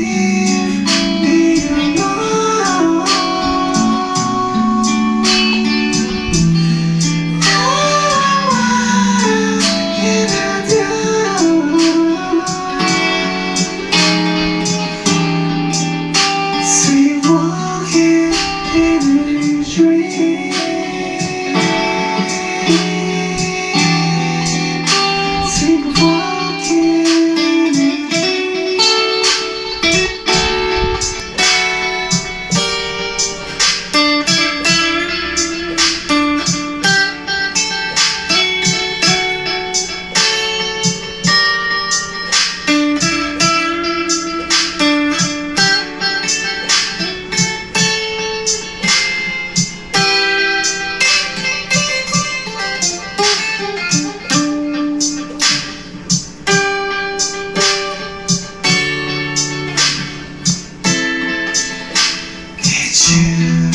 see you.